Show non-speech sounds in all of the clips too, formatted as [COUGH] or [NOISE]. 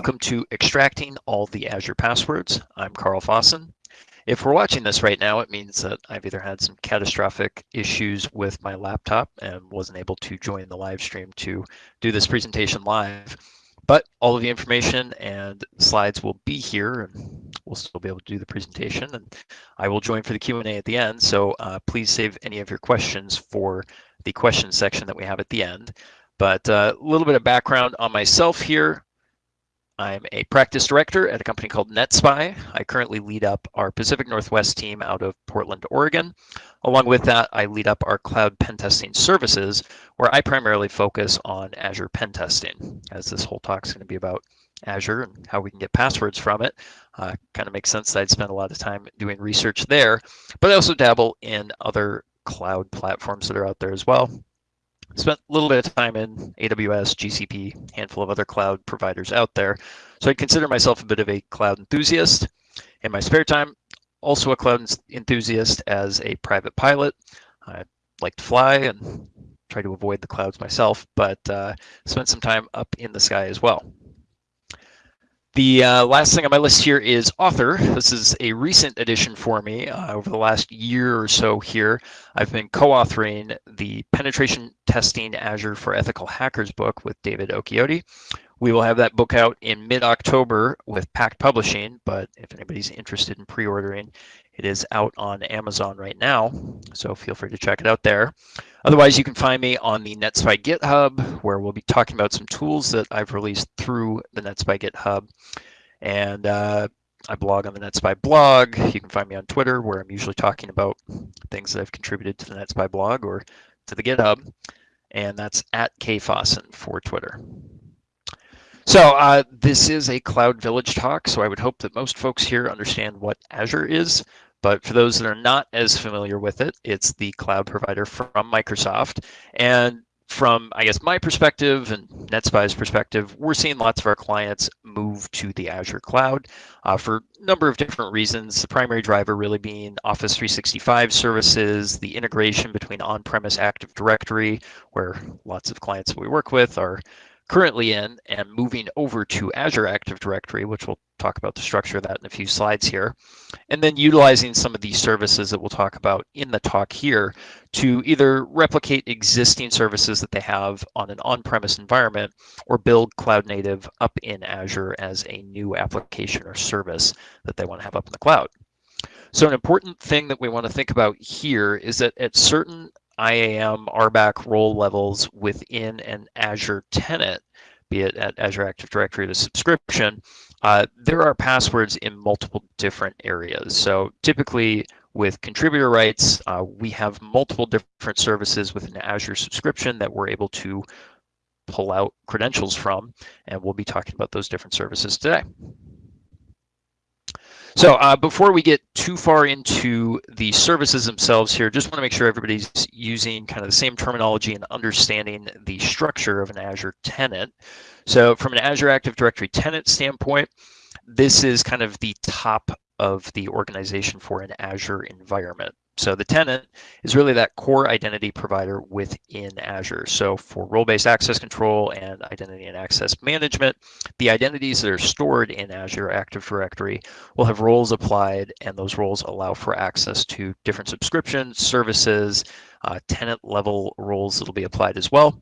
Welcome to Extracting All the Azure Passwords. I'm Carl Fossen. If we're watching this right now, it means that I've either had some catastrophic issues with my laptop and wasn't able to join the live stream to do this presentation live. But all of the information and slides will be here and we'll still be able to do the presentation and I will join for the Q&A at the end. So uh, please save any of your questions for the question section that we have at the end. But uh, a little bit of background on myself here. I'm a practice director at a company called NetSpy. I currently lead up our Pacific Northwest team out of Portland, Oregon. Along with that, I lead up our cloud pen testing services, where I primarily focus on Azure pen testing, as this whole talk is going to be about Azure and how we can get passwords from it. Uh, kind of makes sense that I'd spend a lot of time doing research there, but I also dabble in other cloud platforms that are out there as well spent a little bit of time in AWS, GCP, handful of other cloud providers out there. So I consider myself a bit of a cloud enthusiast. In my spare time, also a cloud enthusiast as a private pilot. I like to fly and try to avoid the clouds myself, but uh, spent some time up in the sky as well. The uh, last thing on my list here is author. This is a recent addition for me. Uh, over the last year or so here, I've been co-authoring the Penetration Testing Azure for Ethical Hackers book with David Occhiotti. We will have that book out in mid-October with Pact Publishing, but if anybody's interested in pre-ordering, it is out on Amazon right now, so feel free to check it out there. Otherwise, you can find me on the NetSpy GitHub, where we'll be talking about some tools that I've released through the NetSpy GitHub. And uh, I blog on the NetSpy blog. You can find me on Twitter, where I'm usually talking about things that I've contributed to the NetSpy blog or to the GitHub. And that's at kfossen for Twitter. So uh, this is a Cloud Village talk, so I would hope that most folks here understand what Azure is. But for those that are not as familiar with it, it's the cloud provider from Microsoft. And from, I guess, my perspective and NetSpy's perspective, we're seeing lots of our clients move to the Azure cloud uh, for a number of different reasons. The primary driver really being Office 365 services, the integration between on-premise Active Directory, where lots of clients we work with are currently in and moving over to Azure Active Directory, which we'll talk about the structure of that in a few slides here. And then utilizing some of these services that we'll talk about in the talk here to either replicate existing services that they have on an on-premise environment or build cloud native up in Azure as a new application or service that they want to have up in the cloud. So an important thing that we want to think about here is that at certain IAM RBAC role levels within an Azure tenant, be it at Azure Active Directory to subscription, uh, there are passwords in multiple different areas. So typically with contributor rights, uh, we have multiple different services within Azure subscription that we're able to pull out credentials from, and we'll be talking about those different services today. So uh, before we get too far into the services themselves here, just want to make sure everybody's using kind of the same terminology and understanding the structure of an Azure tenant. So from an Azure Active Directory tenant standpoint, this is kind of the top of the organization for an Azure environment. So the tenant is really that core identity provider within Azure. So for role-based access control and identity and access management, the identities that are stored in Azure Active Directory will have roles applied and those roles allow for access to different subscriptions, services, uh, tenant level roles that'll be applied as well.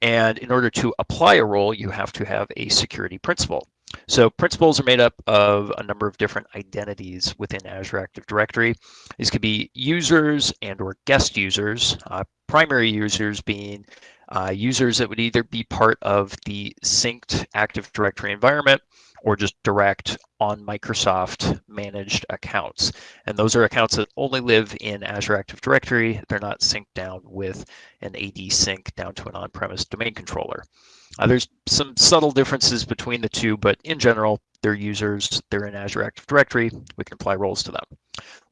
And in order to apply a role, you have to have a security principal. So principals are made up of a number of different identities within Azure Active Directory. These could be users and or guest users, uh, primary users being uh, users that would either be part of the synced Active Directory environment or just direct on Microsoft managed accounts. And those are accounts that only live in Azure Active Directory. They're not synced down with an AD sync down to an on-premise domain controller. Uh, there's some subtle differences between the two, but in general, they're users, they're in Azure Active Directory, we can apply roles to them.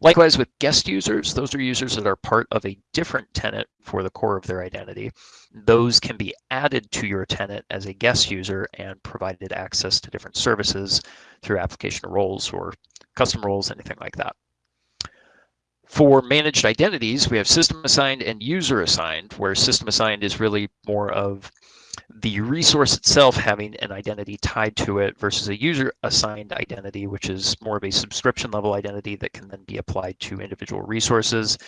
Likewise with guest users, those are users that are part of a different tenant for the core of their identity. Those can be added to your tenant as a guest user and provided access to different services through application roles or custom roles, anything like that. For managed identities, we have system assigned and user assigned, where system assigned is really more of the resource itself having an identity tied to it versus a user assigned identity, which is more of a subscription level identity that can then be applied to individual resources.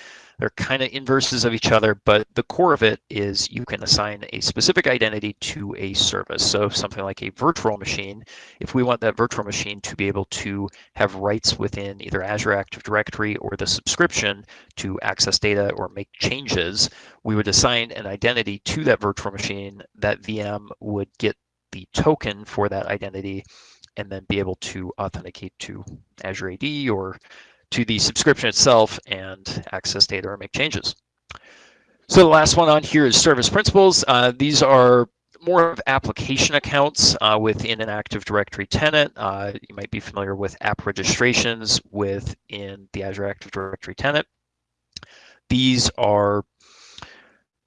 They're kind of inverses of each other, but the core of it is you can assign a specific identity to a service. So something like a virtual machine, if we want that virtual machine to be able to have rights within either Azure Active Directory or the subscription to access data or make changes, we would assign an identity to that virtual machine. That VM would get the token for that identity and then be able to authenticate to Azure AD or to the subscription itself and access data or make changes. So the last one on here is service principals. Uh, these are more of application accounts uh, within an Active Directory tenant. Uh, you might be familiar with app registrations within the Azure Active Directory tenant. These are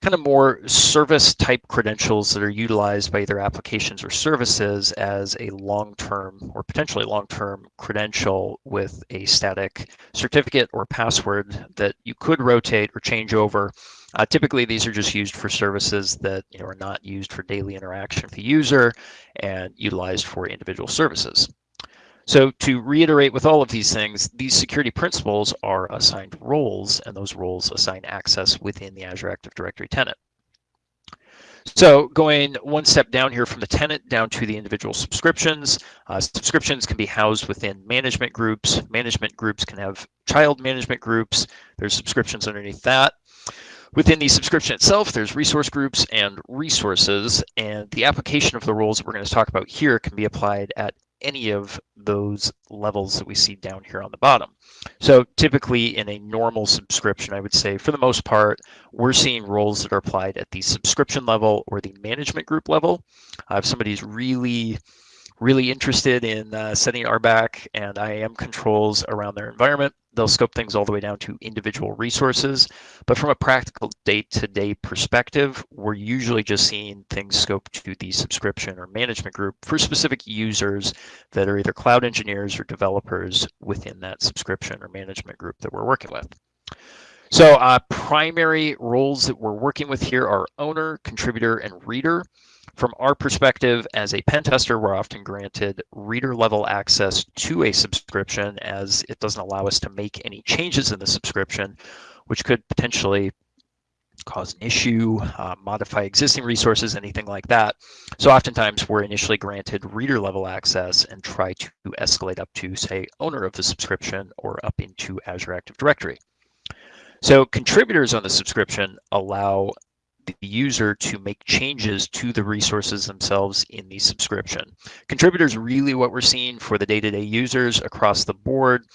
kind of more service type credentials that are utilized by either applications or services as a long-term or potentially long-term credential with a static certificate or password that you could rotate or change over. Uh, typically, these are just used for services that you know, are not used for daily interaction with the user and utilized for individual services. So to reiterate with all of these things, these security principles are assigned roles, and those roles assign access within the Azure Active Directory tenant. So going one step down here from the tenant down to the individual subscriptions, uh, subscriptions can be housed within management groups. Management groups can have child management groups. There's subscriptions underneath that. Within the subscription itself, there's resource groups and resources, and the application of the roles that we're going to talk about here can be applied at any of those levels that we see down here on the bottom. So typically in a normal subscription, I would say for the most part, we're seeing roles that are applied at the subscription level or the management group level. Uh, if somebody's really really interested in uh, setting RBAC and IAM controls around their environment. They'll scope things all the way down to individual resources. But from a practical day-to-day -day perspective, we're usually just seeing things scoped to the subscription or management group for specific users that are either cloud engineers or developers within that subscription or management group that we're working with. So uh, primary roles that we're working with here are owner, contributor, and reader. From our perspective as a pen tester, we're often granted reader level access to a subscription as it doesn't allow us to make any changes in the subscription, which could potentially cause an issue, uh, modify existing resources, anything like that. So oftentimes we're initially granted reader level access and try to escalate up to say owner of the subscription or up into Azure Active Directory. So contributors on the subscription allow the user to make changes to the resources themselves in the subscription. Contributors really what we're seeing for the day-to-day -day users across the board,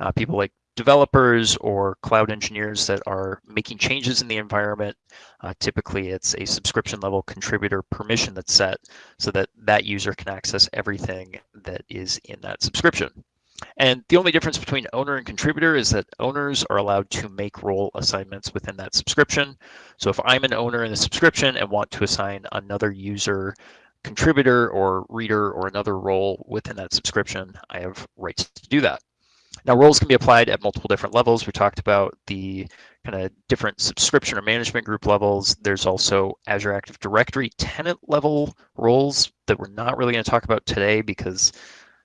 uh, people like developers or cloud engineers that are making changes in the environment. Uh, typically, it's a subscription level contributor permission that's set so that that user can access everything that is in that subscription. And the only difference between owner and contributor is that owners are allowed to make role assignments within that subscription. So if I'm an owner in a subscription and want to assign another user contributor or reader or another role within that subscription, I have rights to do that. Now roles can be applied at multiple different levels. We talked about the kind of different subscription or management group levels. There's also Azure Active Directory tenant level roles that we're not really going to talk about today because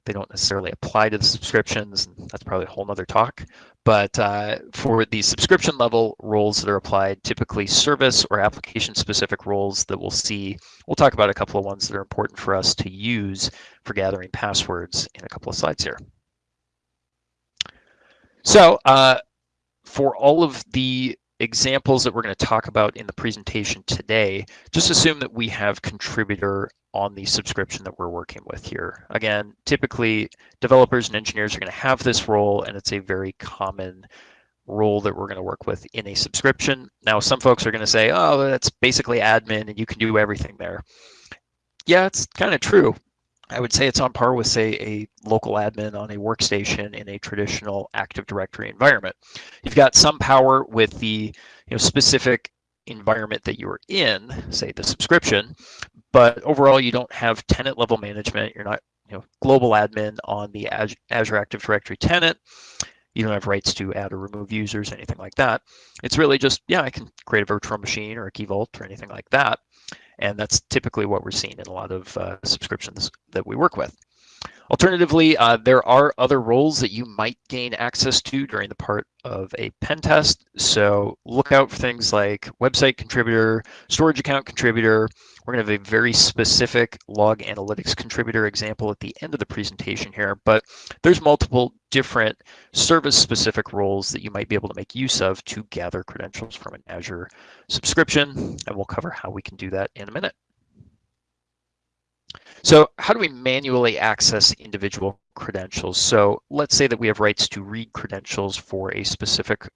they don't necessarily apply to the subscriptions. That's probably a whole nother talk. But uh, for the subscription level roles that are applied, typically service or application specific roles that we'll see, we'll talk about a couple of ones that are important for us to use for gathering passwords in a couple of slides here. So uh, for all of the examples that we're going to talk about in the presentation today, just assume that we have contributor on the subscription that we're working with here. Again, typically developers and engineers are going to have this role and it's a very common role that we're going to work with in a subscription. Now, some folks are going to say, oh, that's basically admin and you can do everything there. Yeah, it's kind of true. I would say it's on par with, say, a local admin on a workstation in a traditional Active Directory environment. You've got some power with the you know, specific environment that you're in, say the subscription, but overall you don't have tenant level management. You're not you know, global admin on the Azure Active Directory tenant. You don't have rights to add or remove users, anything like that. It's really just, yeah, I can create a virtual machine or a key vault or anything like that. And that's typically what we're seeing in a lot of uh, subscriptions that we work with. Alternatively, uh, there are other roles that you might gain access to during the part of a pen test. So look out for things like website contributor, storage account contributor. We're going to have a very specific log analytics contributor example at the end of the presentation here, but there's multiple different service specific roles that you might be able to make use of to gather credentials from an Azure subscription. And we'll cover how we can do that in a minute. So how do we manually access individual credentials? So let's say that we have rights to read credentials for a specific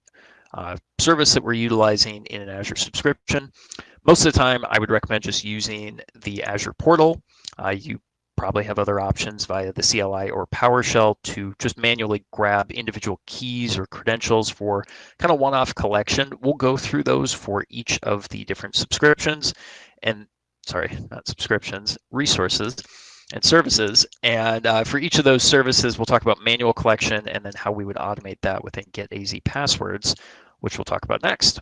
uh, service that we're utilizing in an Azure subscription. Most of the time, I would recommend just using the Azure portal. Uh, you probably have other options via the CLI or PowerShell to just manually grab individual keys or credentials for kind of one-off collection. We'll go through those for each of the different subscriptions. And sorry, not subscriptions, resources and services. And uh, for each of those services, we'll talk about manual collection and then how we would automate that within Get Passwords, which we'll talk about next.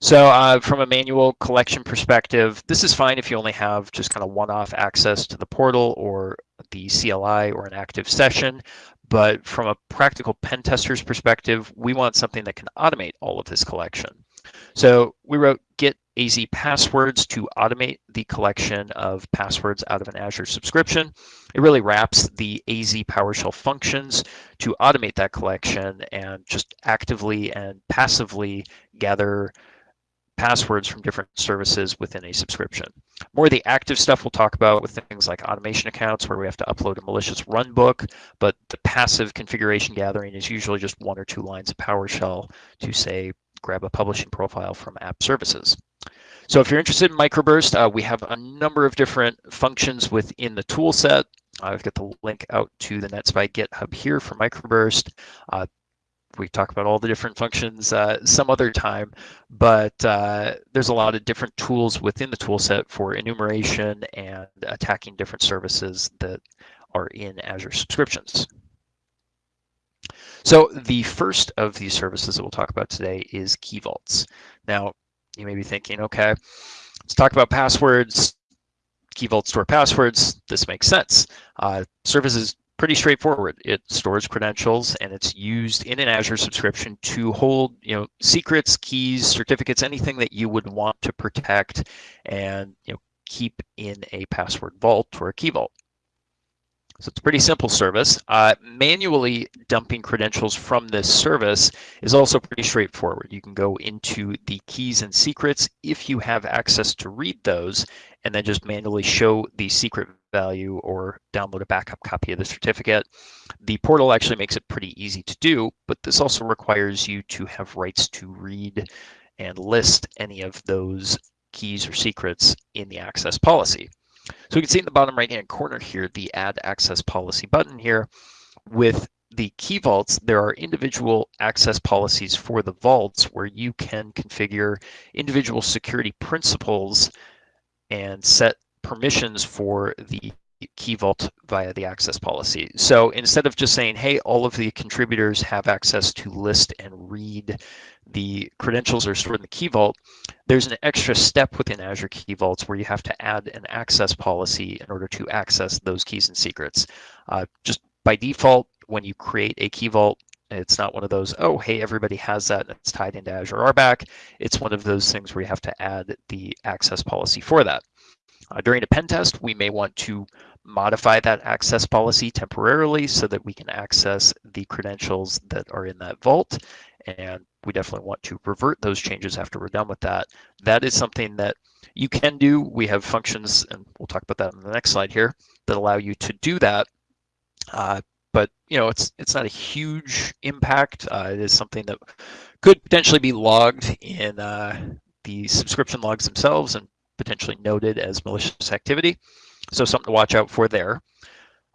So uh, from a manual collection perspective, this is fine if you only have just kind of one-off access to the portal or the CLI or an active session. But from a practical pen tester's perspective, we want something that can automate all of this collection. So we wrote get AZ passwords to automate the collection of passwords out of an Azure subscription. It really wraps the AZ PowerShell functions to automate that collection and just actively and passively gather passwords from different services within a subscription. More of the active stuff we'll talk about with things like automation accounts where we have to upload a malicious runbook, but the passive configuration gathering is usually just one or two lines of PowerShell to say, grab a publishing profile from app services. So if you're interested in microburst, uh, we have a number of different functions within the tool set. I've got the link out to the NetSpy GitHub here for microburst. Uh, we talk about all the different functions uh, some other time, but uh, there's a lot of different tools within the tool set for enumeration and attacking different services that are in Azure subscriptions. So the first of these services that we'll talk about today is Key Vaults. Now, you may be thinking, okay, let's talk about passwords, Key Vault store passwords. This makes sense. Uh, service is pretty straightforward. It stores credentials and it's used in an Azure subscription to hold, you know, secrets, keys, certificates, anything that you would want to protect and, you know, keep in a password vault or a key vault. So it's a pretty simple service. Uh, manually dumping credentials from this service is also pretty straightforward. You can go into the keys and secrets if you have access to read those and then just manually show the secret value or download a backup copy of the certificate. The portal actually makes it pretty easy to do, but this also requires you to have rights to read and list any of those keys or secrets in the access policy. So we can see in the bottom right hand corner here, the add access policy button here. With the key vaults, there are individual access policies for the vaults where you can configure individual security principles and set permissions for the key vault via the access policy. So instead of just saying, hey, all of the contributors have access to list and read the credentials are stored in the key vault, there's an extra step within Azure Key Vaults where you have to add an access policy in order to access those keys and secrets. Uh, just by default, when you create a Key Vault, it's not one of those, oh, hey, everybody has that it's tied into Azure RBAC. It's one of those things where you have to add the access policy for that. Uh, during a pen test, we may want to modify that access policy temporarily so that we can access the credentials that are in that vault. And we definitely want to revert those changes after we're done with that. That is something that you can do. We have functions, and we'll talk about that in the next slide here, that allow you to do that. Uh, but you know, it's it's not a huge impact. Uh, it is something that could potentially be logged in uh, the subscription logs themselves and potentially noted as malicious activity. So something to watch out for there.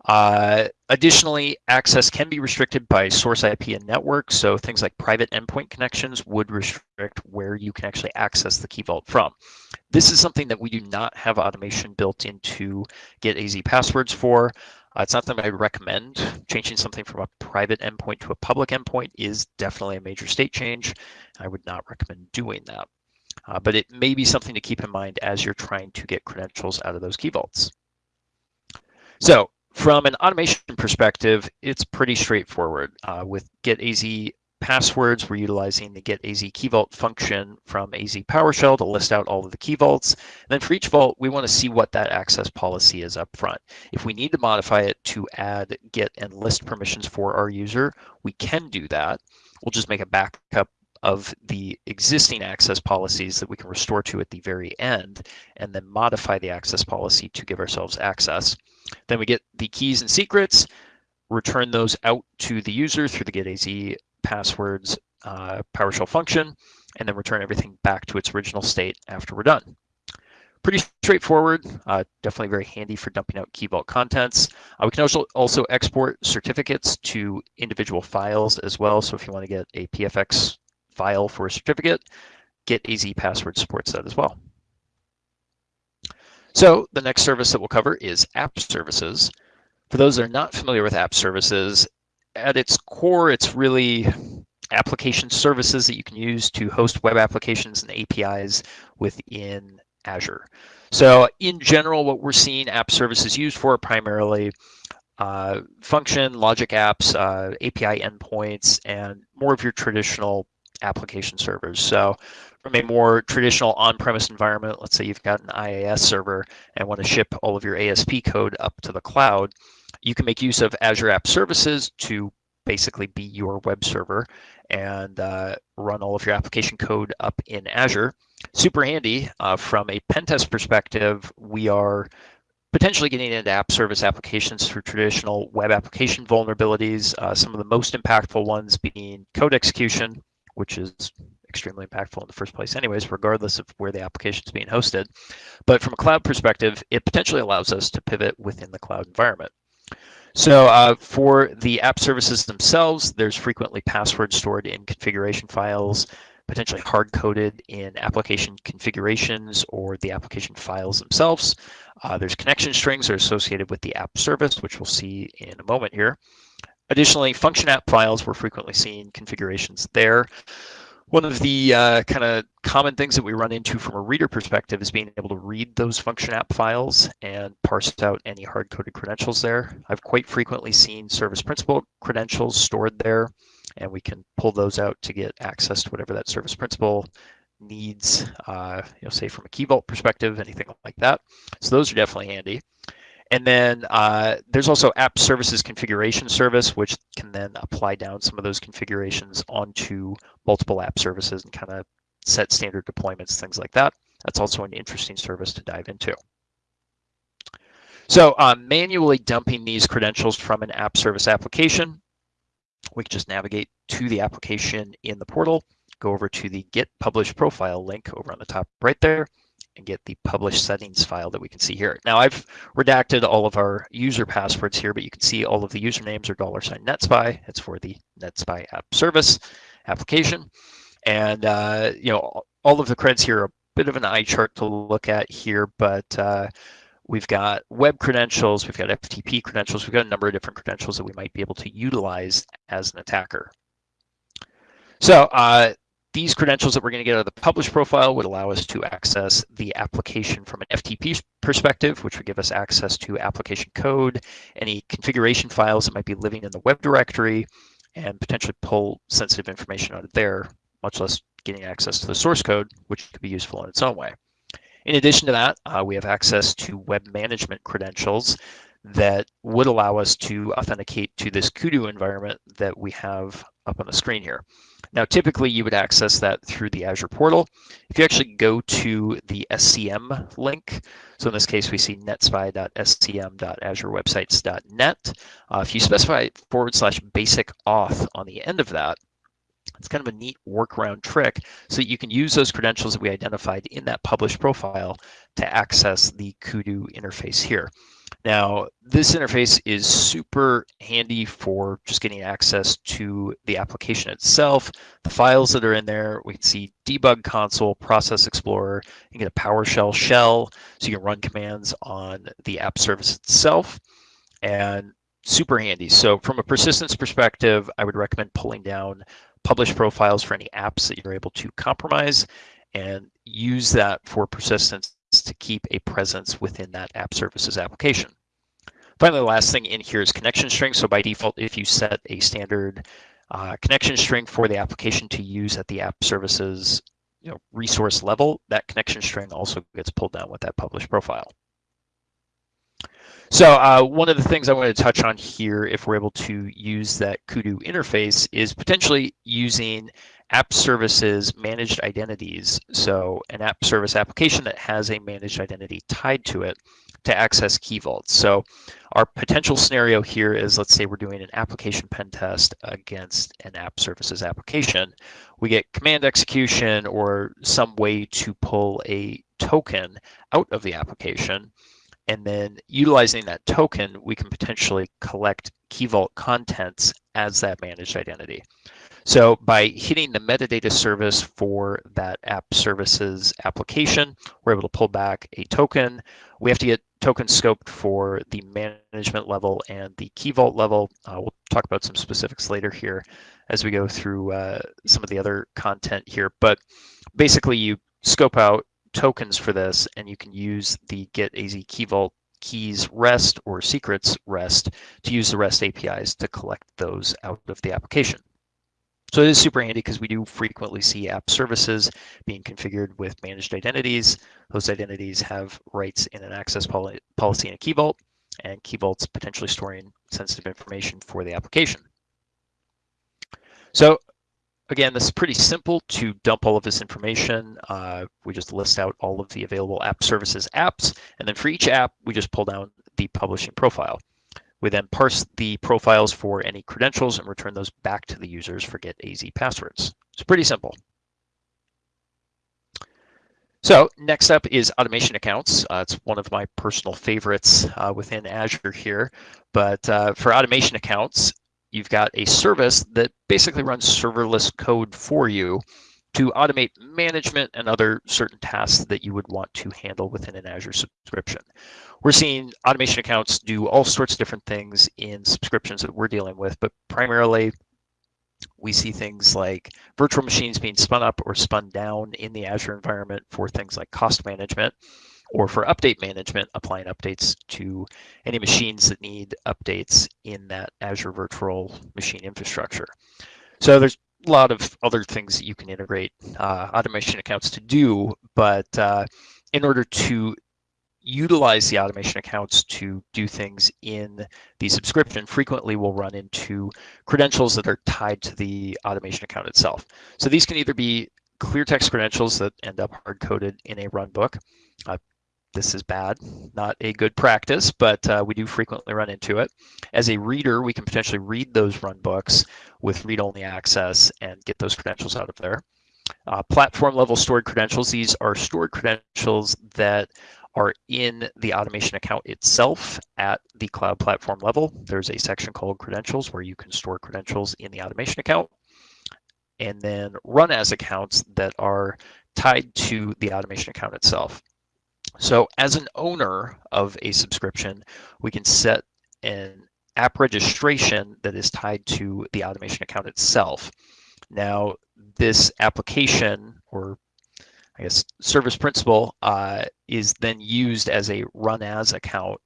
Uh, additionally, access can be restricted by source IP and network. So things like private endpoint connections would restrict where you can actually access the Key Vault from. This is something that we do not have automation built into Get AZ Passwords for. Uh, it's not something I recommend. Changing something from a private endpoint to a public endpoint is definitely a major state change. I would not recommend doing that. uh, but it may be something to keep in mind as you're trying to get credentials out of those key vaults. So from an automation perspective, it's pretty straightforward. Uh, with Get AZ passwords, we're utilizing the Get AZ Key Vault function from AZ PowerShell to list out all of the key vaults. And then for each vault, we want to see what that access policy is up front. If we need to modify it to add get and list permissions for our user, we can do that. We'll just make a backup of the existing access policies that we can restore to at the very end and then modify the access policy to give ourselves access. Then we get the keys and secrets, return those out to the user through the getAZ passwords uh, PowerShell function, and then return everything back to its original state after we're done. Pretty straightforward, uh, definitely very handy for dumping out Key Vault contents. Uh, we can also, also export certificates to individual files as well. So if you want to get a PFX file for a certificate, Get AZ Password supports that as well. So the next service that we'll cover is app services. For those that are not familiar with app services, at its core, it's really application services that you can use to host web applications and APIs within Azure. So in general, what we're seeing app services used for primarily uh, function, logic apps, uh, API endpoints, and more of your traditional application servers. So from a more traditional on-premise environment, let's say you've got an IAS server and want to ship all of your ASP code up to the cloud, you can make use of Azure App Services to basically be your web server and uh, run all of your application code up in Azure. Super handy uh, from a pen test perspective. We are potentially getting into app service applications for traditional web application vulnerabilities. Uh, some of the most impactful ones being code execution, which is extremely impactful in the first place anyways, regardless of where the application is being hosted. But from a cloud perspective, it potentially allows us to pivot within the cloud environment. So uh, for the app services themselves, there's frequently passwords stored in configuration files, potentially hard-coded in application configurations or the application files themselves. Uh, there's connection strings that are associated with the app service, which we'll see in a moment here. Additionally, function app files, we're frequently seen configurations there. One of the uh, kind of common things that we run into from a reader perspective is being able to read those function app files and parse out any hard-coded credentials there. I've quite frequently seen service principal credentials stored there, and we can pull those out to get access to whatever that service principal needs, uh, you know, say from a key vault perspective, anything like that. So those are definitely handy. And then uh, there's also app services configuration service, which can then apply down some of those configurations onto multiple app services and kind of set standard deployments, things like that. That's also an interesting service to dive into. So uh, manually dumping these credentials from an app service application, we can just navigate to the application in the portal, go over to the Get Published Profile link over on the top right there, and get the published settings file that we can see here. Now I've redacted all of our user passwords here, but you can see all of the usernames are dollar sign NetSpy. It's for the NetSpy app service application. And, uh, you know, all of the creds here are a bit of an eye chart to look at here, but uh, we've got web credentials, we've got FTP credentials, we've got a number of different credentials that we might be able to utilize as an attacker. So uh, these credentials that we're going to get out of the published profile would allow us to access the application from an FTP perspective, which would give us access to application code, any configuration files that might be living in the web directory, and potentially pull sensitive information out of there, much less getting access to the source code, which could be useful in its own way. In addition to that, uh, we have access to web management credentials that would allow us to authenticate to this Kudu environment that we have up on the screen here. Now, typically you would access that through the Azure portal. If you actually go to the SCM link, so in this case, we see netspy.scm.azurewebsites.net. Uh, if you specify forward slash basic auth on the end of that, it's kind of a neat workaround trick so that you can use those credentials that we identified in that published profile to access the Kudu interface here. Now, this interface is super handy for just getting access to the application itself, the files that are in there. We can see debug console, process explorer, you get a PowerShell shell, so you can run commands on the app service itself, and super handy. So from a persistence perspective, I would recommend pulling down published profiles for any apps that you're able to compromise, and use that for persistence to keep a presence within that app services application. Finally, the last thing in here is connection string. So by default, if you set a standard uh, connection string for the application to use at the app services you know, resource level, that connection string also gets pulled down with that published profile. So uh, one of the things I want to touch on here, if we're able to use that Kudu interface, is potentially using app services managed identities. So an app service application that has a managed identity tied to it to access key vaults. So our potential scenario here is, let's say we're doing an application pen test against an app services application. We get command execution or some way to pull a token out of the application. And then utilizing that token, we can potentially collect Key Vault contents as that managed identity. So by hitting the metadata service for that app services application, we're able to pull back a token. We have to get token scoped for the management level and the key vault level. Uh, we'll talk about some specifics later here as we go through uh, some of the other content here. But basically you scope out tokens for this and you can use the get AZ key vault keys rest or secrets rest to use the REST APIs to collect those out of the application. So it is super handy because we do frequently see app services being configured with managed identities. Those identities have rights in an access poli policy in a key vault, and key vaults potentially storing sensitive information for the application. So again, this is pretty simple to dump all of this information. Uh, we just list out all of the available app services apps, and then for each app, we just pull down the publishing profile. We then parse the profiles for any credentials and return those back to the users for get AZ passwords. It's pretty simple. So next up is automation accounts. Uh, it's one of my personal favorites uh, within Azure here. But uh, for automation accounts, you've got a service that basically runs serverless code for you to automate management and other certain tasks that you would want to handle within an Azure subscription. We're seeing automation accounts do all sorts of different things in subscriptions that we're dealing with, but primarily we see things like virtual machines being spun up or spun down in the Azure environment for things like cost management or for update management, applying updates to any machines that need updates in that Azure virtual machine infrastructure. So there's a lot of other things that you can integrate uh, automation accounts to do, but uh, in order to utilize the automation accounts to do things in the subscription, frequently we'll run into credentials that are tied to the automation account itself. So these can either be clear text credentials that end up hard coded in a runbook. Uh, this is bad, not a good practice, but uh, we do frequently run into it. As a reader, we can potentially read those run books with read-only access and get those credentials out of there. Uh, platform level stored credentials, these are stored credentials that are in the automation account itself at the cloud platform level. There's a section called credentials where you can store credentials in the automation account and then run as accounts that are tied to the automation account itself. So as an owner of a subscription, we can set an app registration that is tied to the automation account itself. Now, this application or I guess service principal uh, is then used as a run as account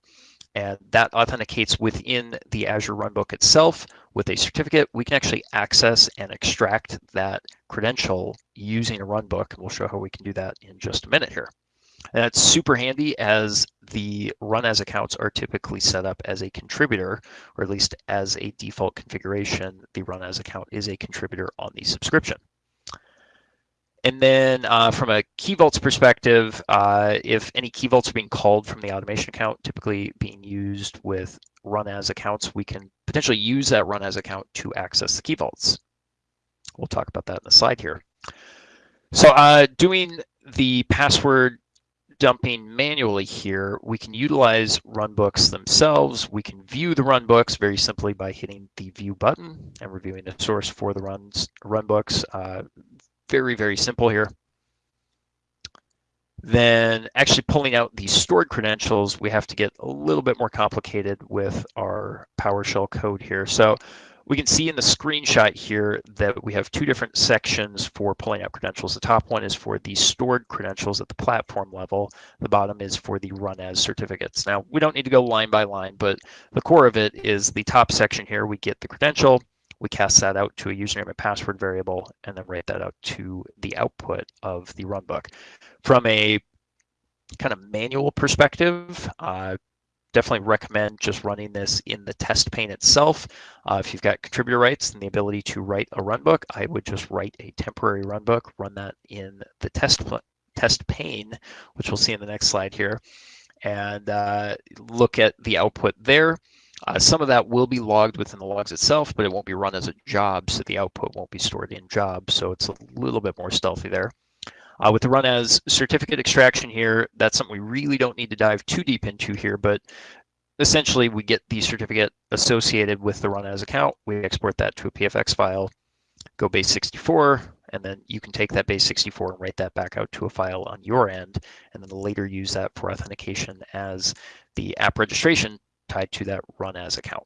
and that authenticates within the Azure Runbook itself with a certificate. We can actually access and extract that credential using a runbook. And We'll show how we can do that in just a minute here. And that's super handy as the run as accounts are typically set up as a contributor, or at least as a default configuration, the run as account is a contributor on the subscription. And then uh, from a key vaults perspective, uh, if any key vaults are being called from the automation account, typically being used with run as accounts, we can potentially use that run as account to access the key vaults. We'll talk about that in the slide here. So uh, doing the password dumping manually here, we can utilize runbooks themselves. We can view the runbooks very simply by hitting the view button and reviewing the source for the runs runbooks. Uh, very, very simple here. Then actually pulling out the stored credentials, we have to get a little bit more complicated with our PowerShell code here. So we can see in the screenshot here that we have two different sections for pulling out credentials. The top one is for the stored credentials at the platform level. The bottom is for the run as certificates. Now, we don't need to go line by line, but the core of it is the top section here. We get the credential, we cast that out to a username and password variable, and then write that out to the output of the runbook. From a kind of manual perspective, uh, definitely recommend just running this in the test pane itself. Uh, if you've got contributor rights and the ability to write a runbook, I would just write a temporary runbook, run that in the test test pane, which we'll see in the next slide here, and uh, look at the output there. Uh, some of that will be logged within the logs itself, but it won't be run as a job, so the output won't be stored in job, so it's a little bit more stealthy there. Uh, with the run as certificate extraction here, that's something we really don't need to dive too deep into here, but essentially we get the certificate associated with the run as account. We export that to a PFX file, go base 64, and then you can take that base 64 and write that back out to a file on your end, and then later use that for authentication as the app registration tied to that run as account.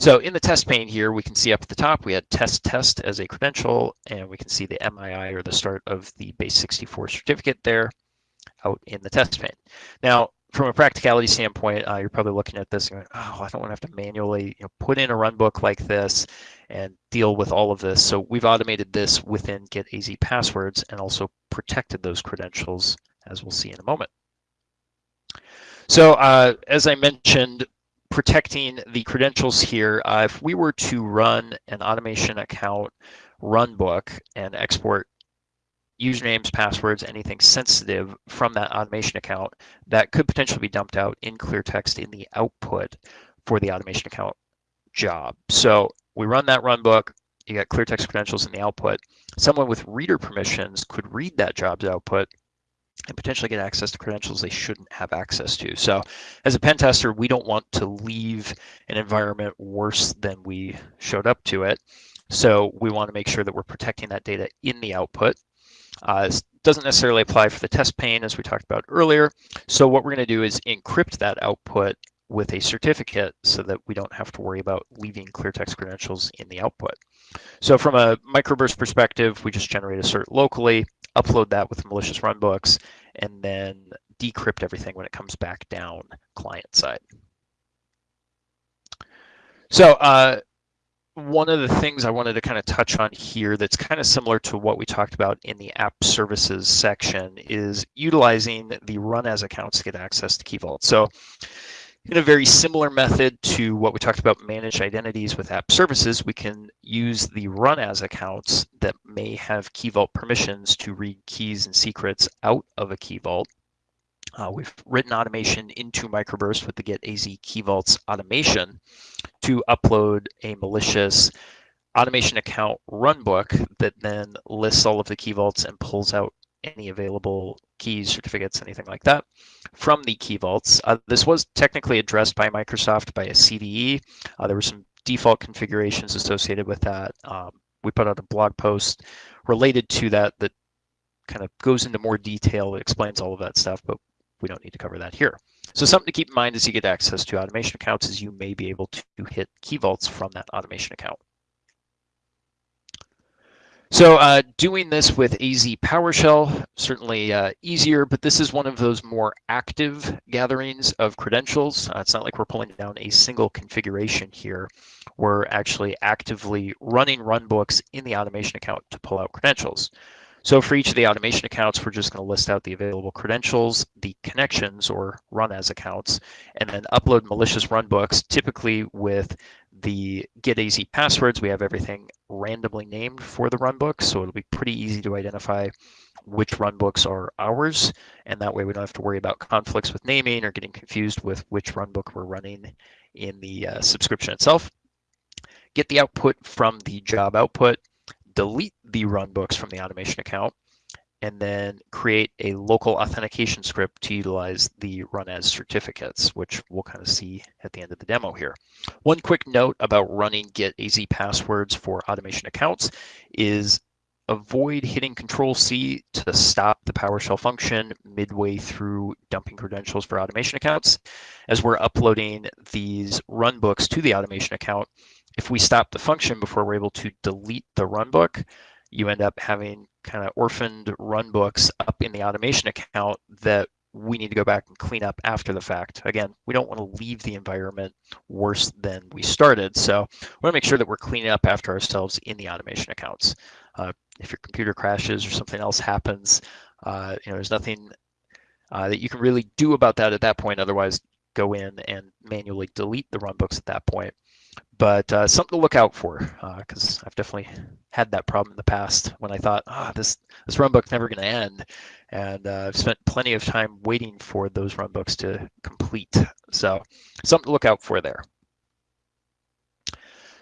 So in the test pane here, we can see up at the top, we had test test as a credential, and we can see the MII or the start of the base 64 certificate there out in the test pane. Now, from a practicality standpoint, uh, you're probably looking at this and going, oh, I don't want to have to manually you know, put in a run book like this and deal with all of this. So we've automated this within Get AZ Passwords and also protected those credentials, as we'll see in a moment. So uh, as I mentioned, protecting the credentials here, uh, if we were to run an automation account runbook and export usernames, passwords, anything sensitive from that automation account, that could potentially be dumped out in clear text in the output for the automation account job. So we run that runbook, you got clear text credentials in the output. Someone with reader permissions could read that job's output and potentially get access to credentials they shouldn't have access to. So as a pen tester, we don't want to leave an environment worse than we showed up to it. So we want to make sure that we're protecting that data in the output. Uh, this doesn't necessarily apply for the test pane as we talked about earlier. So what we're going to do is encrypt that output with a certificate so that we don't have to worry about leaving clear text credentials in the output. So from a microburst perspective, we just generate a cert locally, upload that with malicious runbooks, and then decrypt everything when it comes back down client side. So uh, one of the things I wanted to kind of touch on here that's kind of similar to what we talked about in the app services section is utilizing the run as accounts to get access to Key Vault. So in a very similar method to what we talked about managed identities with app services, we can use the run as accounts that may have Key Vault permissions to read keys and secrets out of a Key Vault. Uh, we've written automation into Microburst with the Get AZ Key Vaults automation to upload a malicious automation account runbook that then lists all of the key vaults and pulls out any available keys, certificates, anything like that from the key vaults. Uh, this was technically addressed by Microsoft by a CVE. Uh, there were some default configurations associated with that. Um, we put out a blog post related to that that kind of goes into more detail, explains all of that stuff, but we don't need to cover that here. So something to keep in mind as you get access to automation accounts is you may be able to hit key vaults from that automation account. So uh, doing this with AZ PowerShell, certainly uh, easier, but this is one of those more active gatherings of credentials. Uh, it's not like we're pulling down a single configuration here. We're actually actively running runbooks in the automation account to pull out credentials. So for each of the automation accounts, we're just going to list out the available credentials, the connections or run as accounts, and then upload malicious runbooks, typically with the get AZ passwords. We have everything randomly named for the runbook, so it'll be pretty easy to identify which runbooks are ours, and that way we don't have to worry about conflicts with naming or getting confused with which runbook we're running in the uh, subscription itself. Get the output from the job output, delete the runbooks from the automation account, and then create a local authentication script to utilize the run as certificates, which we'll kind of see at the end of the demo here. One quick note about running get AZ passwords for automation accounts is avoid hitting Control C to stop the PowerShell function midway through dumping credentials for automation accounts. As we're uploading these runbooks to the automation account, if we stop the function before we're able to delete the runbook, you end up having kind of orphaned runbooks up in the automation account that we need to go back and clean up after the fact. Again, we don't want to leave the environment worse than we started. So we want to make sure that we're cleaning up after ourselves in the automation accounts. Uh, if your computer crashes or something else happens, uh, you know, there's nothing uh, that you can really do about that at that point. Otherwise, go in and manually delete the runbooks at that point but uh, something to look out for because uh, I've definitely had that problem in the past when I thought, ah, oh, this this runbook's never going to end, and uh, I've spent plenty of time waiting for those run books to complete. So something to look out for there.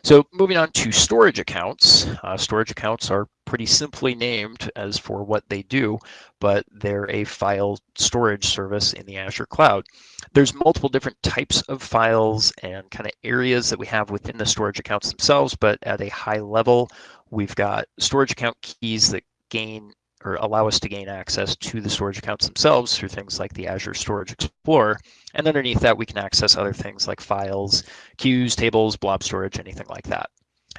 So moving on to storage accounts. Uh, storage accounts are pretty simply named as for what they do, but they're a file storage service in the Azure cloud. There's multiple different types of files and kind of areas that we have within the storage accounts themselves, but at a high level, we've got storage account keys that gain or allow us to gain access to the storage accounts themselves through things like the Azure Storage Explorer. And underneath that, we can access other things like files, queues, tables, blob storage, anything like that.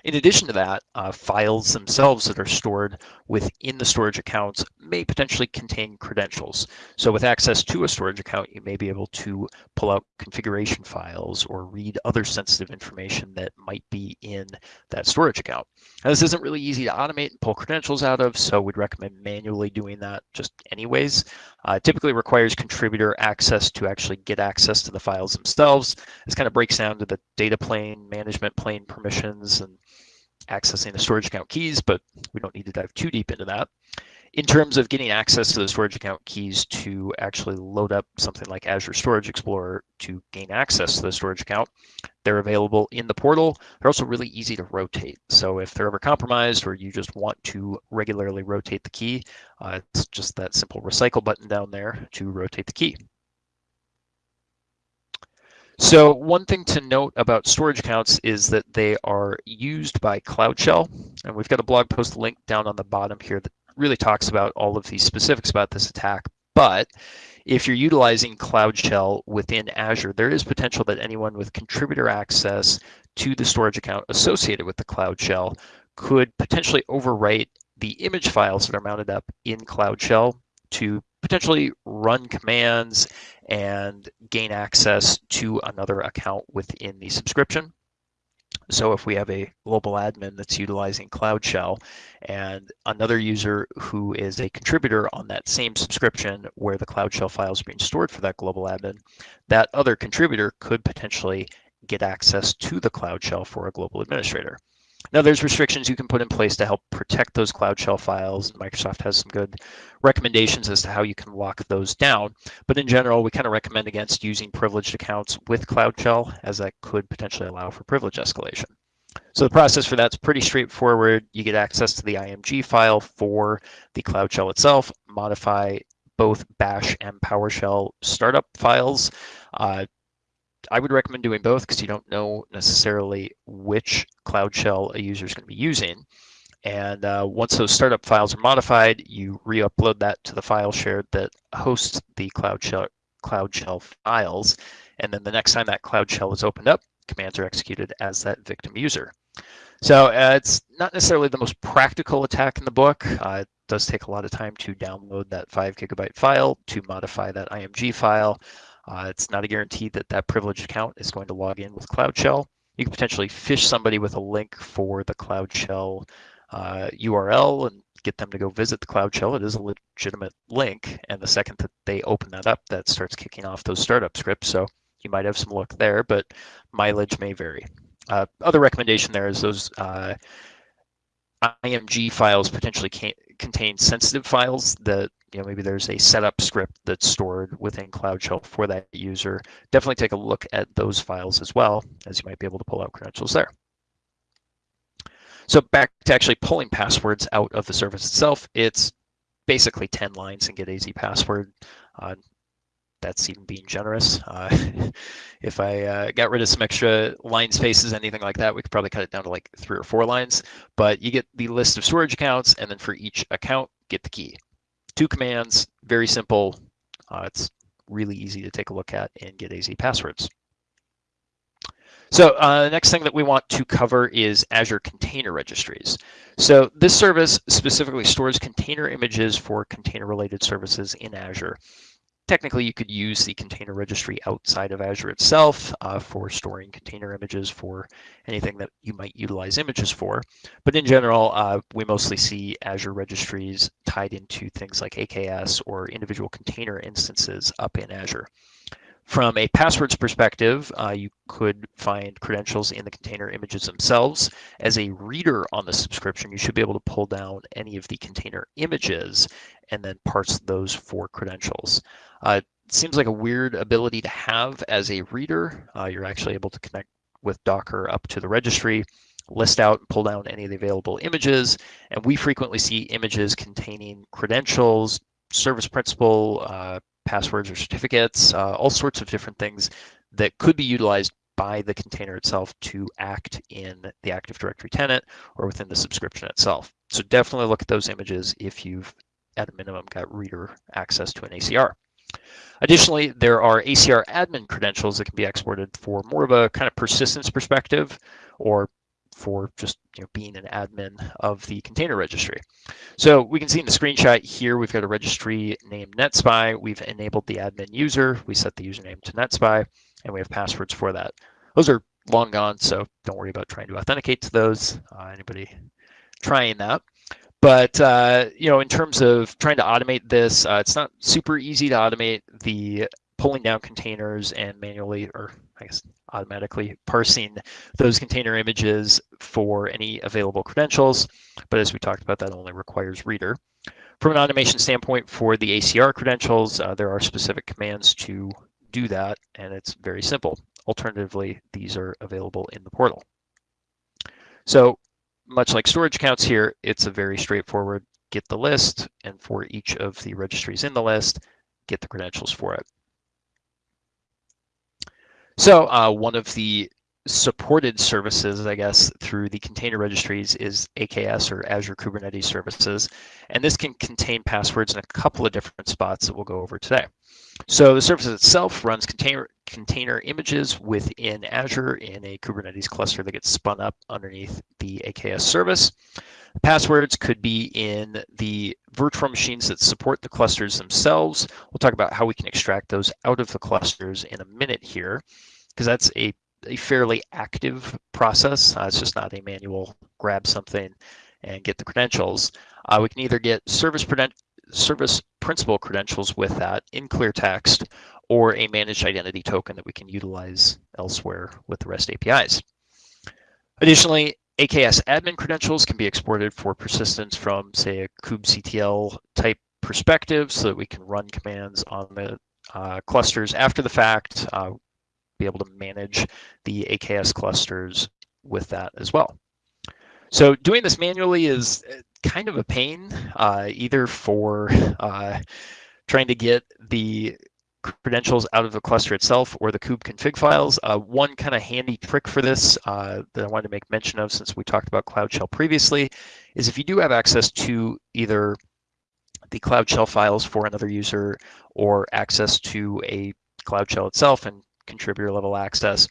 In addition to that, uh, files themselves that are stored within the storage accounts may potentially contain credentials. So with access to a storage account, you may be able to pull out configuration files or read other sensitive information that might be in that storage account. Now, this isn't really easy to automate and pull credentials out of, so we'd recommend manually doing that just anyways. Uh, typically requires contributor access to actually get access to the files themselves. This kind of breaks down to the data plane, management plane permissions, and accessing the storage account keys, but we don't need to dive too deep into that. In terms of getting access to the storage account keys to actually load up something like Azure Storage Explorer to gain access to the storage account, they're available in the portal. They're also really easy to rotate. So if they're ever compromised or you just want to regularly rotate the key, uh, it's just that simple recycle button down there to rotate the key. So one thing to note about storage accounts is that they are used by Cloud Shell. And we've got a blog post link down on the bottom here that really talks about all of the specifics about this attack. But if you're utilizing Cloud Shell within Azure, there is potential that anyone with contributor access to the storage account associated with the Cloud Shell could potentially overwrite the image files that are mounted up in Cloud Shell to potentially run commands and gain access to another account within the subscription. So if we have a global admin that's utilizing Cloud Shell and another user who is a contributor on that same subscription where the Cloud Shell files are being stored for that global admin, that other contributor could potentially get access to the Cloud Shell for a global administrator. Now there's restrictions you can put in place to help protect those Cloud Shell files. Microsoft has some good recommendations as to how you can lock those down. But in general, we kind of recommend against using privileged accounts with Cloud Shell as that could potentially allow for privilege escalation. So the process for that's pretty straightforward. You get access to the IMG file for the Cloud Shell itself, modify both Bash and PowerShell startup files. Uh, I would recommend doing both because you don't know necessarily which Cloud Shell a user is going to be using. And uh, once those startup files are modified, you re-upload that to the file shared that hosts the Cloud Shell, Cloud Shell files. And then the next time that Cloud Shell is opened up, commands are executed as that victim user. So uh, it's not necessarily the most practical attack in the book. Uh, it does take a lot of time to download that five gigabyte file, to modify that IMG file, uh, it's not a guarantee that that privileged account is going to log in with Cloud Shell. You can potentially fish somebody with a link for the Cloud Shell uh, URL and get them to go visit the Cloud Shell. It is a legitimate link. And the second that they open that up, that starts kicking off those startup scripts. So you might have some luck there, but mileage may vary. Uh, other recommendation there is those uh, IMG files potentially contain sensitive files that you know maybe there's a setup script that's stored within Cloud Shell for that user. Definitely take a look at those files as well, as you might be able to pull out credentials there. So back to actually pulling passwords out of the service itself, it's basically 10 lines and get AZ password. Uh, that's even being generous. Uh, [LAUGHS] if I uh, got rid of some extra line spaces, anything like that, we could probably cut it down to like three or four lines. But you get the list of storage accounts, and then for each account, get the key. Two commands, very simple. Uh, it's really easy to take a look at and get AZ passwords. So uh, the next thing that we want to cover is Azure Container Registries. So this service specifically stores container images for container-related services in Azure. Technically, you could use the container registry outside of Azure itself uh, for storing container images for anything that you might utilize images for. But in general, uh, we mostly see Azure registries tied into things like AKS or individual container instances up in Azure. From a passwords perspective, uh, you could find credentials in the container images themselves. As a reader on the subscription, you should be able to pull down any of the container images and then parse those for credentials. Uh, it seems like a weird ability to have as a reader. Uh, you're actually able to connect with Docker up to the registry, list out and pull down any of the available images. And we frequently see images containing credentials, service principal, uh, passwords or certificates, uh, all sorts of different things that could be utilized by the container itself to act in the Active Directory tenant or within the subscription itself. So definitely look at those images if you've, at a minimum, got reader access to an ACR. Additionally, there are ACR admin credentials that can be exported for more of a kind of persistence perspective or for just you know, being an admin of the container registry. So we can see in the screenshot here, we've got a registry named NetSpy. We've enabled the admin user. We set the username to NetSpy, and we have passwords for that. Those are long gone, so don't worry about trying to authenticate to those. Uh, anybody trying that? But uh, you know, in terms of trying to automate this, uh, it's not super easy to automate the pulling down containers and manually, or I guess automatically parsing those container images for any available credentials. But as we talked about, that only requires reader. From an automation standpoint for the ACR credentials, uh, there are specific commands to do that, and it's very simple. Alternatively, these are available in the portal. So much like storage accounts here, it's a very straightforward get the list, and for each of the registries in the list, get the credentials for it. So uh, one of the supported services, I guess, through the container registries is AKS or Azure Kubernetes Services. And this can contain passwords in a couple of different spots that we'll go over today. So the service itself runs container, container images within Azure in a Kubernetes cluster that gets spun up underneath the AKS service. Passwords could be in the virtual machines that support the clusters themselves. We'll talk about how we can extract those out of the clusters in a minute here, because that's a, a fairly active process. Uh, it's just not a manual grab something and get the credentials. Uh, we can either get service, service principal credentials with that in clear text or a managed identity token that we can utilize elsewhere with the REST APIs. Additionally, AKS admin credentials can be exported for persistence from, say, a kubectl type perspective so that we can run commands on the uh, clusters after the fact, uh, be able to manage the AKS clusters with that as well. So doing this manually is uh, kind of a pain, uh, either for uh, trying to get the credentials out of the cluster itself or the kube config files. Uh, one kind of handy trick for this uh, that I wanted to make mention of since we talked about Cloud Shell previously is if you do have access to either the Cloud Shell files for another user or access to a Cloud Shell itself and contributor level access,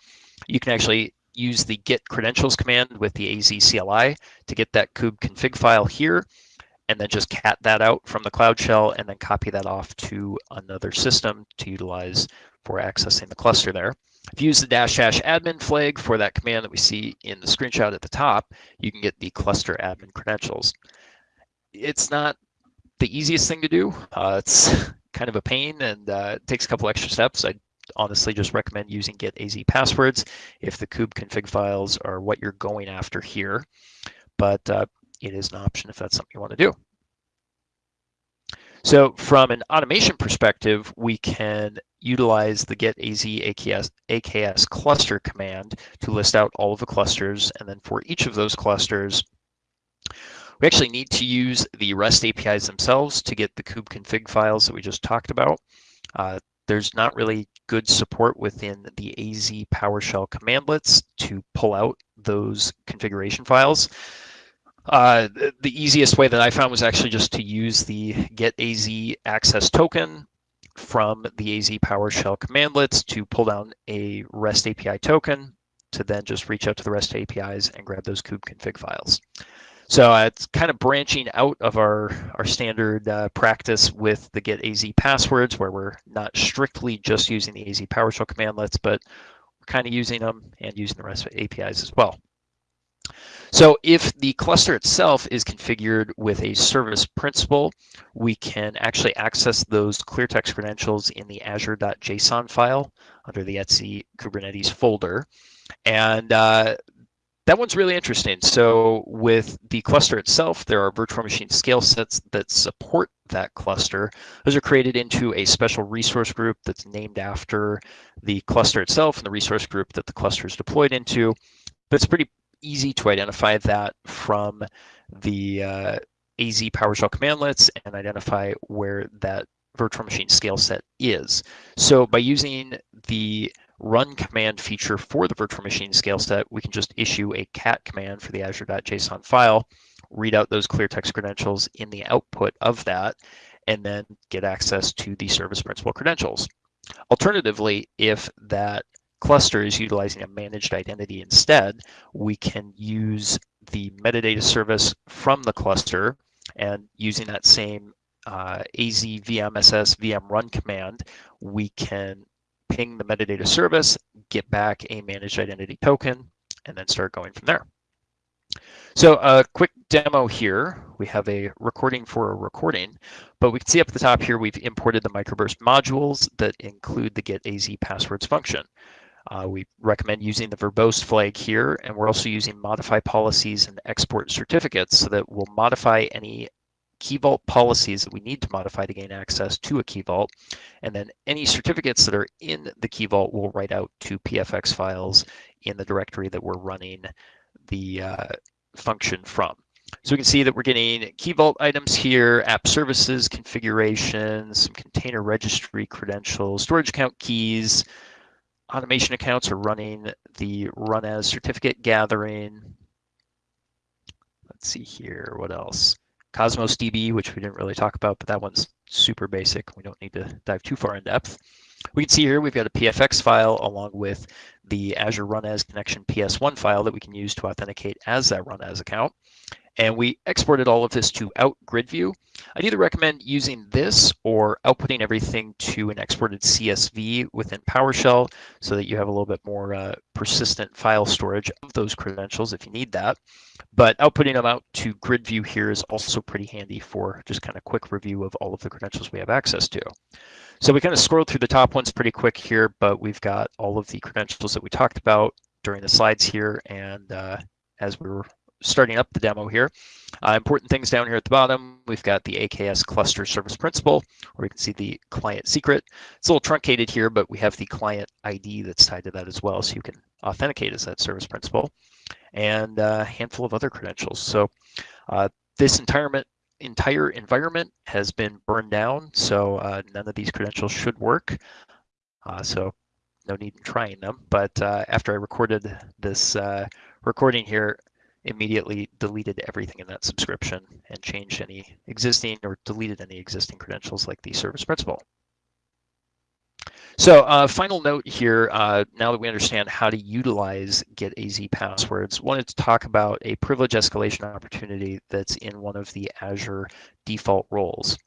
you can actually use the git credentials command with the AZ CLI to get that kube config file here and then just cat that out from the Cloud Shell and then copy that off to another system to utilize for accessing the cluster there. If you use the dash dash admin flag for that command that we see in the screenshot at the top, you can get the cluster admin credentials. It's not the easiest thing to do. Uh, it's [LAUGHS] kind of a pain and uh, it takes a couple extra steps. I honestly just recommend using get AZ passwords if the kube config files are what you're going after here. But uh, it is an option if that's something you want to do. So from an automation perspective, we can utilize the get AZ AKS, AKS cluster command to list out all of the clusters. And then for each of those clusters, we actually need to use the REST APIs themselves to get the kube config files that we just talked about. Uh, there's not really good support within the AZ PowerShell commandlets to pull out those configuration files. Uh, the easiest way that I found was actually just to use the get AZ access token from the AZ PowerShell commandlets to pull down a REST API token to then just reach out to the REST APIs and grab those kube config files. So uh, it's kind of branching out of our, our standard uh, practice with the get AZ passwords where we're not strictly just using the AZ PowerShell commandlets, but we're kind of using them and using the REST APIs as well. So if the cluster itself is configured with a service principal, we can actually access those clear text credentials in the azure.json file under the etc Kubernetes folder. And uh, that one's really interesting. So with the cluster itself, there are virtual machine scale sets that support that cluster. Those are created into a special resource group that's named after the cluster itself and the resource group that the cluster is deployed into. But it's pretty easy to identify that from the uh, AZ PowerShell commandlets and identify where that virtual machine scale set is. So by using the run command feature for the virtual machine scale set, we can just issue a cat command for the azure.json file, read out those clear text credentials in the output of that, and then get access to the service principal credentials. Alternatively, if that cluster is utilizing a managed identity instead, we can use the metadata service from the cluster and using that same uh, AZ VMSS VM run command, we can ping the metadata service, get back a managed identity token, and then start going from there. So a quick demo here. We have a recording for a recording, but we can see up at the top here, we've imported the microburst modules that include the get AZ passwords function. Uh, we recommend using the verbose flag here, and we're also using modify policies and export certificates so that we'll modify any key vault policies that we need to modify to gain access to a key vault. And then any certificates that are in the key vault will write out to PFX files in the directory that we're running the uh, function from. So we can see that we're getting key vault items here, app services, configurations, some container registry credentials, storage account keys, automation accounts are running the run as certificate gathering. Let's see here, what else? Cosmos DB, which we didn't really talk about, but that one's super basic. We don't need to dive too far in depth. We can see here we've got a PFX file along with the Azure Run As Connection PS1 file that we can use to authenticate as that Run As account. And we exported all of this to out grid view. I'd either recommend using this or outputting everything to an exported CSV within PowerShell so that you have a little bit more uh, persistent file storage of those credentials if you need that. But outputting them out to grid view here is also pretty handy for just kind of quick review of all of the credentials we have access to. So we kind of scrolled through the top ones pretty quick here, but we've got all of the credentials that we talked about during the slides here. And uh, as we were starting up the demo here. Uh, important things down here at the bottom, we've got the AKS cluster service principal, where we can see the client secret. It's a little truncated here, but we have the client ID that's tied to that as well, so you can authenticate as that service principal, and a handful of other credentials. So uh, this environment, entire environment has been burned down, so uh, none of these credentials should work. Uh, so no need in trying them. But uh, after I recorded this uh, recording here, immediately deleted everything in that subscription and changed any existing or deleted any existing credentials like the service principal. So uh, final note here, uh, now that we understand how to utilize Get AZ passwords, wanted to talk about a privilege escalation opportunity that's in one of the Azure default roles.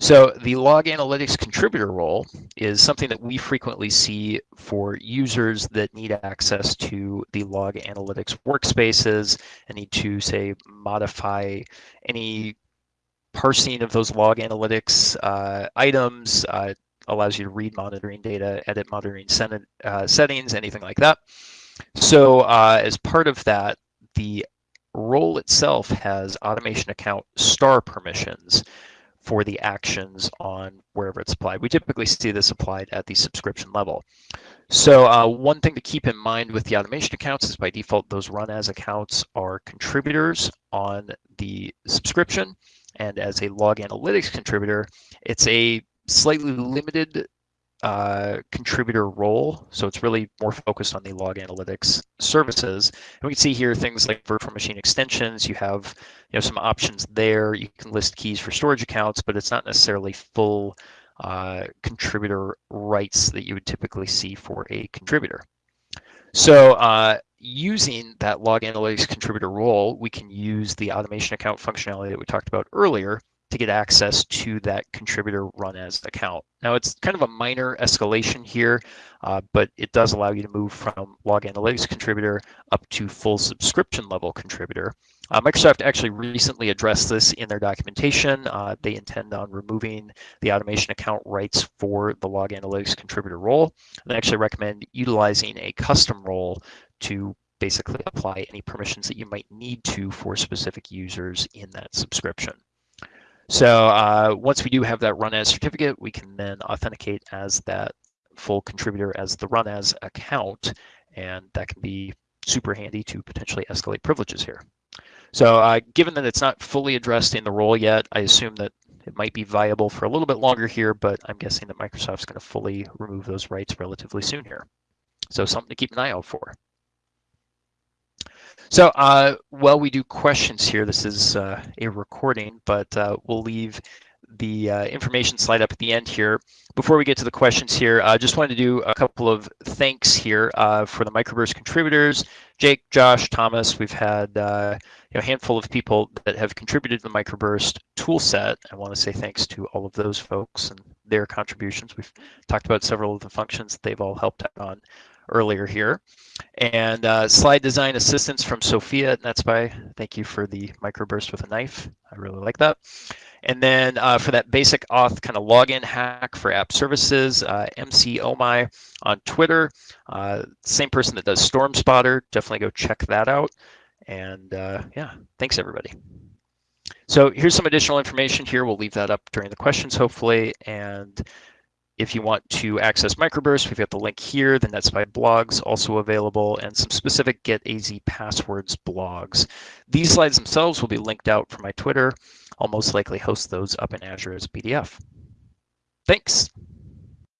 So the log analytics contributor role is something that we frequently see for users that need access to the log analytics workspaces and need to say modify any parsing of those log analytics uh, items, uh, allows you to read monitoring data, edit monitoring uh, settings, anything like that. So uh, as part of that, the role itself has automation account star permissions for the actions on wherever it's applied. We typically see this applied at the subscription level. So uh, one thing to keep in mind with the automation accounts is by default, those run as accounts are contributors on the subscription. And as a log analytics contributor, it's a slightly limited uh, contributor role. So it's really more focused on the log analytics services. And we can see here things like virtual machine extensions. You have you know, some options there. You can list keys for storage accounts, but it's not necessarily full uh, contributor rights that you would typically see for a contributor. So uh, using that log analytics contributor role, we can use the automation account functionality that we talked about earlier to get access to that contributor run as account. Now it's kind of a minor escalation here, uh, but it does allow you to move from log analytics contributor up to full subscription level contributor. Uh, Microsoft actually recently addressed this in their documentation. Uh, they intend on removing the automation account rights for the log analytics contributor role. And they actually recommend utilizing a custom role to basically apply any permissions that you might need to for specific users in that subscription. So uh, once we do have that run as certificate, we can then authenticate as that full contributor as the run as account, and that can be super handy to potentially escalate privileges here. So uh, given that it's not fully addressed in the role yet, I assume that it might be viable for a little bit longer here, but I'm guessing that Microsoft's going to fully remove those rights relatively soon here. So something to keep an eye out for. So uh, while we do questions here, this is uh, a recording, but uh, we'll leave the uh, information slide up at the end here. Before we get to the questions here, I just wanted to do a couple of thanks here uh, for the microburst contributors. Jake, Josh, Thomas, we've had uh, you know, a handful of people that have contributed to the microburst toolset. I want to say thanks to all of those folks and their contributions. We've talked about several of the functions that they've all helped out on earlier here. And uh, slide design assistance from Sophia at NetSpy. Thank you for the microburst with a knife. I really like that. And then uh, for that basic auth kind of login hack for app services, uh, MC Omai on Twitter, uh, same person that does Storm Spotter. Definitely go check that out. And uh, yeah, thanks everybody. So here's some additional information here. We'll leave that up during the questions, hopefully. And if you want to access Microburst, we've got the link here, the NetSpy blogs also available, and some specific Get AZ passwords blogs. These slides themselves will be linked out from my Twitter. I'll most likely host those up in Azure as a PDF. Thanks.